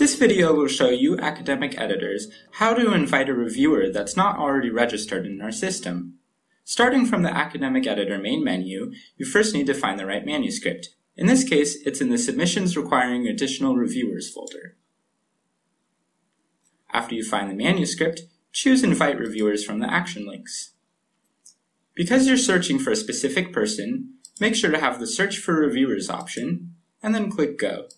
This video will show you academic editors how to invite a reviewer that's not already registered in our system. Starting from the Academic Editor main menu, you first need to find the right manuscript. In this case, it's in the Submissions Requiring Additional Reviewers folder. After you find the manuscript, choose Invite Reviewers from the action links. Because you're searching for a specific person, make sure to have the Search for Reviewers option, and then click Go.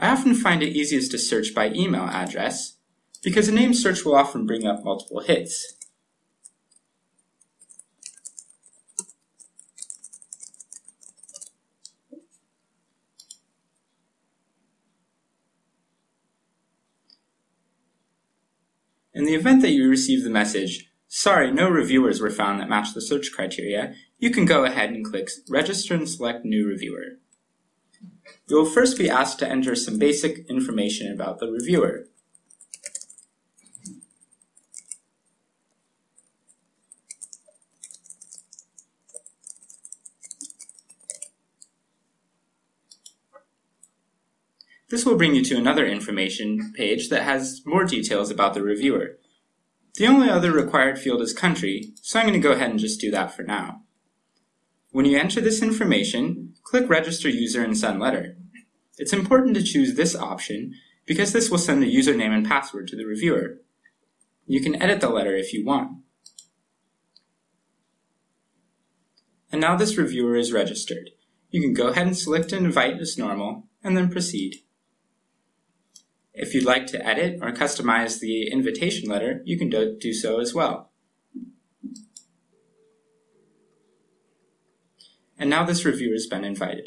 I often find it easiest to search by email address, because a name search will often bring up multiple hits. In the event that you receive the message, sorry, no reviewers were found that match the search criteria, you can go ahead and click Register and select New Reviewer. You will first be asked to enter some basic information about the reviewer. This will bring you to another information page that has more details about the reviewer. The only other required field is country, so I'm going to go ahead and just do that for now. When you enter this information, click Register User and Send Letter. It's important to choose this option because this will send the username and password to the reviewer. You can edit the letter if you want. And now this reviewer is registered. You can go ahead and select an Invite as normal, and then proceed. If you'd like to edit or customize the invitation letter, you can do, do so as well. And now this reviewer has been invited.